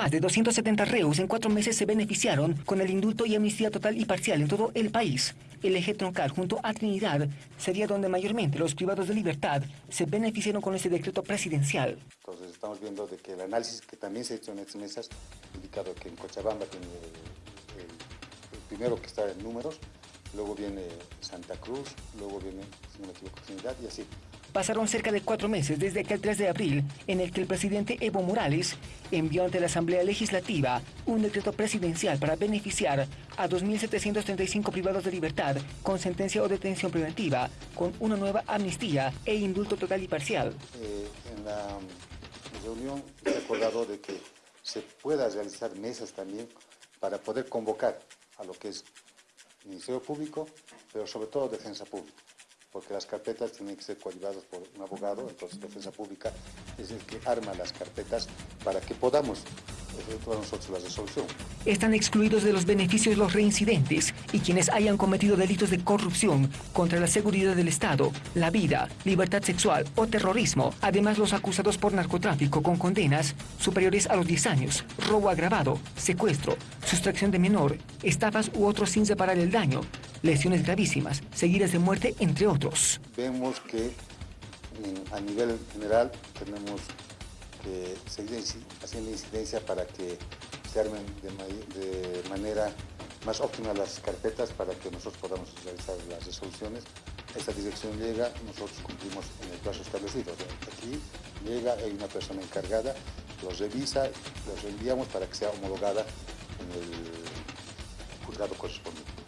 Más de 270 reos en cuatro meses se beneficiaron con el indulto y amnistía total y parcial en todo el país. El eje troncal junto a Trinidad sería donde mayormente los privados de libertad se beneficiaron con este decreto presidencial. Entonces estamos viendo que el análisis que también se ha hecho en estas mesas ha indicado que en Cochabamba tiene el, primero que está en números, luego viene Santa Cruz, luego viene, si no me equivoco, Trinidad y así. Pasaron cerca de cuatro meses desde aquel 3 de abril en el que el presidente Evo Morales envió ante la Asamblea Legislativa un decreto presidencial para beneficiar a 2.735 privados de libertad con sentencia o detención preventiva, con una nueva amnistía e indulto total y parcial. Eh, en la reunión se acordado de que se pueda realizar mesas también para poder convocar a lo que es Ministerio Público, pero sobre todo Defensa Pública porque las carpetas tienen que ser coadyuvadas por un abogado, entonces Defensa Pública es el que arma las carpetas para que podamos efectuar nosotros la resolución. Están excluidos de los beneficios los reincidentes y quienes hayan cometido delitos de corrupción contra la seguridad del Estado, la vida, libertad sexual o terrorismo. Además, los acusados por narcotráfico con condenas superiores a los 10 años, robo agravado, secuestro, sustracción de menor, estafas u otros sin separar el daño, lesiones gravísimas, seguidas de muerte, entre otros. Vemos que a nivel general tenemos que seguir haciendo incidencia para que se armen de, manera más óptima las carpetas para que nosotros podamos realizar las resoluciones. Esta dirección llega, nosotros cumplimos en el plazo establecido. Aquí llega, hay una persona encargada, los revisa, los enviamos para que sea homologada en el juzgado correspondiente.